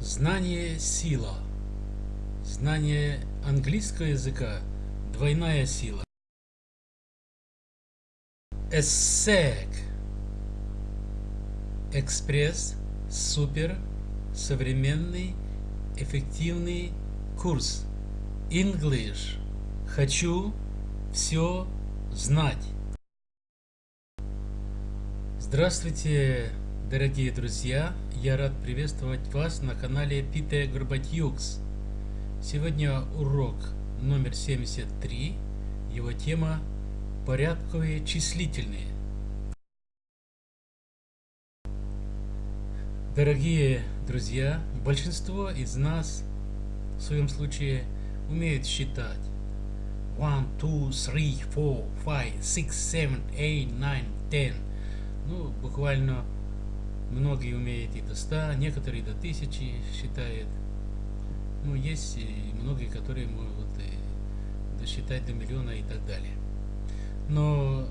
Знание – сила. Знание английского языка – двойная сила. ESSEC – экспресс, супер, современный, эффективный курс. English – хочу все знать. Здравствуйте, дорогие друзья! Я рад приветствовать вас на канале Пите Горбатюкс. Сегодня урок номер 73. Его тема «Порядковые числительные». Дорогие друзья, большинство из нас в своем случае умеют считать. 1, 2, 3, 4, 5, 6, 7, 8, 9, 10. Ну, буквально многие умеют и до 100, некоторые до 1000 считают. Ну, есть и многие, которые могут и досчитать до миллиона и так далее. Но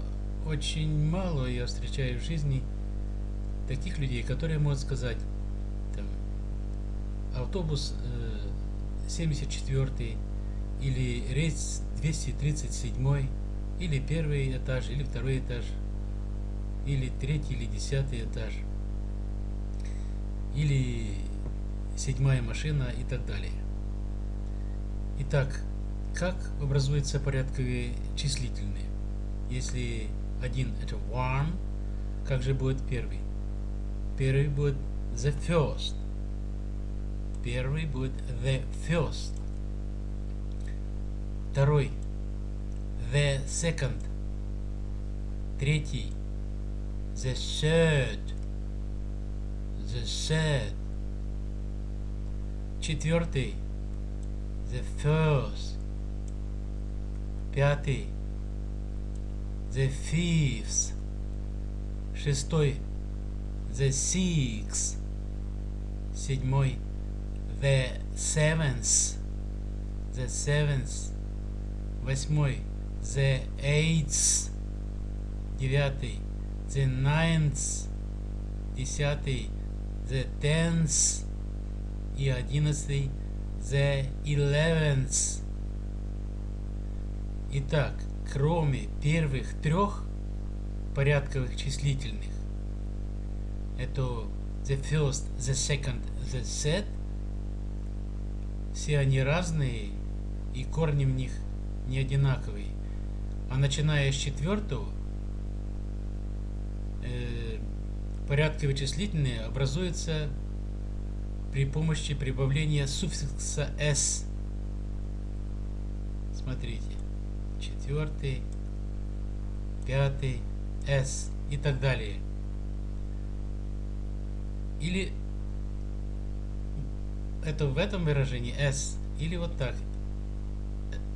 очень мало я встречаю в жизни таких людей, которые могут сказать, там, автобус э, 74 или рейс 237 или первый этаж, или второй этаж, или третий, или десятый этаж, или седьмая машина и так далее. Итак, как образуются порядковые числительные? Если один это one, как же будет первый? Первый будет the first. Первый будет the first. Второй the second. Третий the third. The third. Четвертый the first. Пятый the fifth. Шестой the sixth. Седьмой the seventh. The seventh. Восьмой the eighth. Девятый the ninth. Десятый the tenth. И одиннадцатый the eleventh. Итак, кроме первых трех порядковых числительных, это the first, the second, the third, все они разные и корни в них не одинаковые. А начиная с четвертого, э, порядковые числительные образуются при помощи прибавления суффикса s. Смотрите четвертый, пятый, S и так далее. Или это в этом выражении S, или вот так.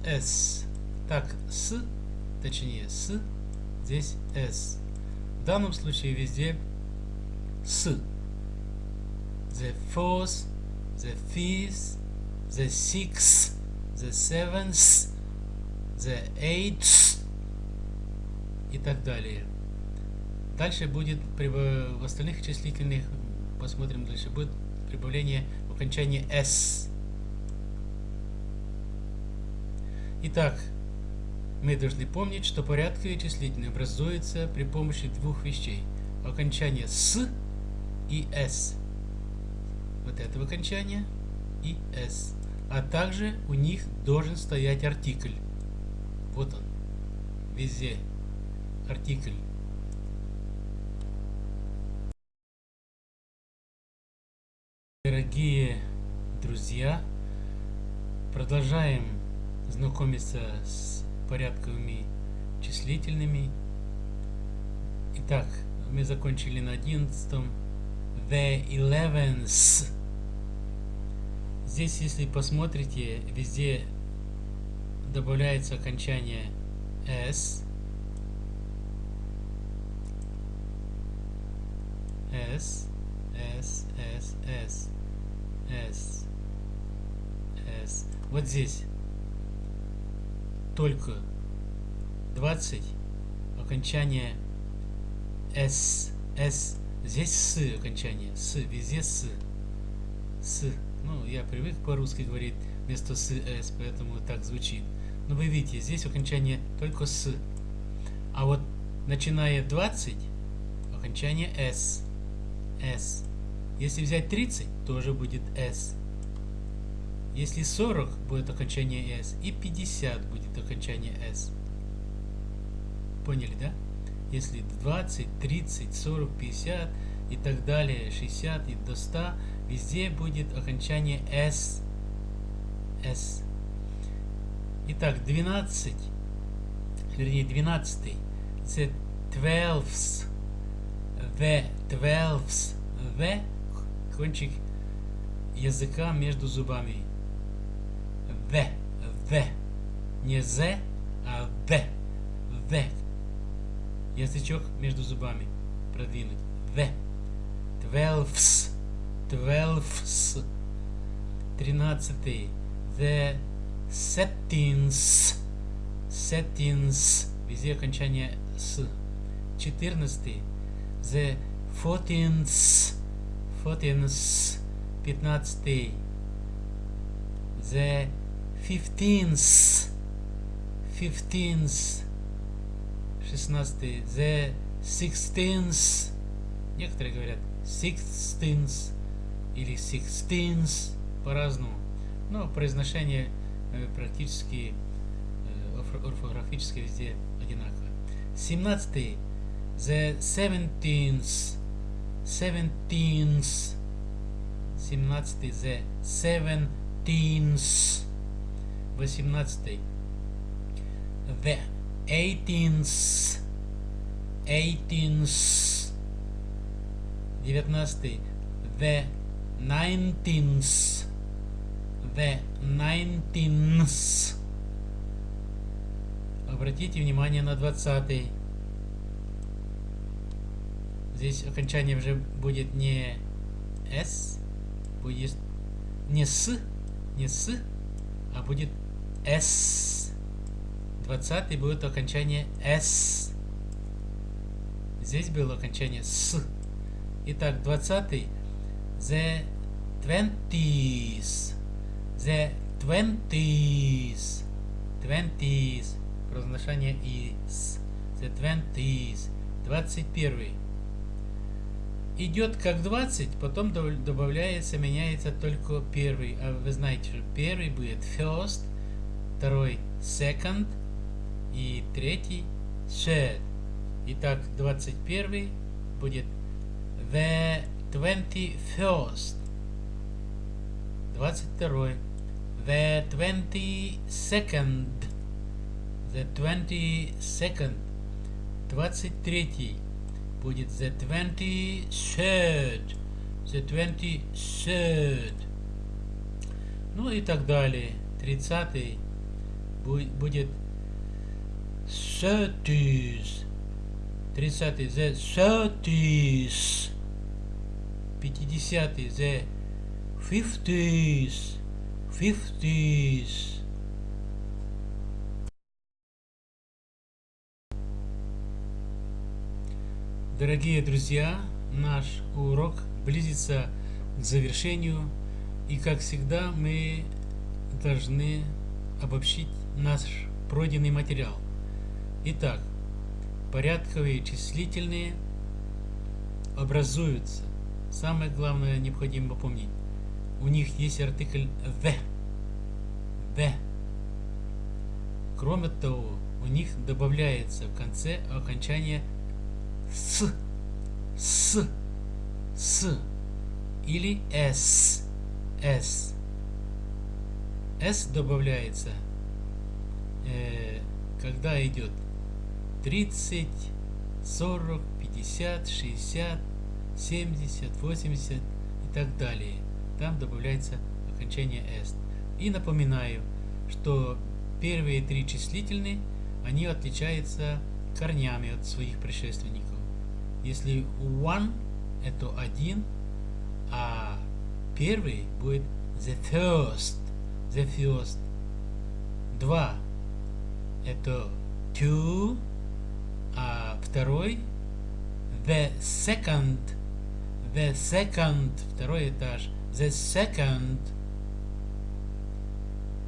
S. Так, с, точнее, с, здесь S. В данном случае везде. The fourth, the fifth, the sixth, the seventh, the eighth и так далее. Дальше будет в остальных числительных, посмотрим дальше, будет прибавление в окончании s. Итак, мы должны помнить, что порядковые числительные образуются при помощи двух вещей. Окончание с и s. Вот этого окончания и s. А также у них должен стоять артикль. Вот он. Везде. Артикль. Дорогие друзья, продолжаем знакомиться с порядковыми числительными. Итак, мы закончили на одиннадцатом. The eleventh. Здесь, если посмотрите, везде добавляется окончание s, s, s, s, s, s, s. Вот здесь только 20 окончание s, s. Здесь с окончание, с, везде с. с. Ну, я привык по-русски говорить вместо с, с, поэтому так звучит. Но вы видите, здесь окончание только с. А вот начиная 20, окончание с. с. Если взять 30, тоже будет s. Если 40 будет окончание s, и 50 будет окончание s. Поняли, да? Если 20, 30, 40, 50 и так далее, 60 и до 100, везде будет окончание s. s. Итак, 12, вернее 12, the twelves, the twelves, the кончик языка между зубами. The, the, не the, а the, the. Язычок между зубами продвинуть. The, twelves, twelves. Тринадцатый. The settings, settings, везде окончание с. Четырнадцатый. The fourteens, fourteens. Пятнадцатый. The fifteenth, fifteenth. Шестнадцатый. The sixteenth. Некоторые говорят sixteenth или sixteenth по-разному. Но произношение Э, практически э, орфографически везде одинаково. 17. The seventeenth. Seventeenth. 17. The seventeenth. 18. The eighteenth. Eighteenth. 19. The nineteenth the 19th. Обратите внимание на 20. Здесь окончание уже будет не s, будет не с, не с, а будет s. 20 будет окончание s. Здесь было окончание с. Итак, 20 the twenties the twenties. Twenties. Произношение is. The twenties. Двадцать первый. Идет как 20, потом добавляется, меняется только первый. А вы знаете, что первый будет first, второй second и третий third. Итак, 21 будет the 21st. 22 the 22nd, the 22nd, 23 будет the 23rd, the 23rd. Ну и так далее. 30 будет 30s, 30 the 30s, 50 the 50s, 50s. Дорогие друзья, наш урок близится к завершению, и как всегда мы должны обобщить наш пройденный материал. Итак, порядковые числительные образуются. Самое главное необходимо помнить у них есть артикль the. The. Кроме того, у них добавляется в конце окончание с, с, с или s, s. S добавляется, э, когда идет 30, 40, 50, 60, 70, 80 и так далее там добавляется окончание est. И напоминаю, что первые три числительные, они отличаются корнями от своих предшественников. Если one это один, а первый будет the first, the first. Два это two, а второй the second, The second, второй этаж. The second.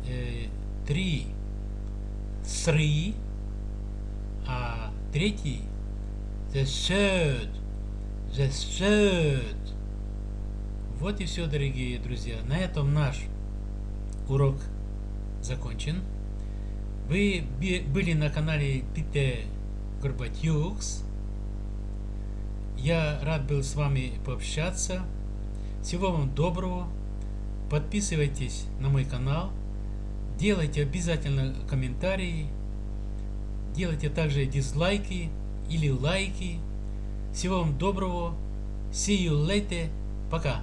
Э, три. Three. А третий. The third. The third. Вот и все, дорогие друзья. На этом наш урок закончен. Вы были на канале Питер Горбатюкс. Я рад был с вами пообщаться. Всего вам доброго. Подписывайтесь на мой канал. Делайте обязательно комментарии. Делайте также дизлайки или лайки. Всего вам доброго. See you later. Пока.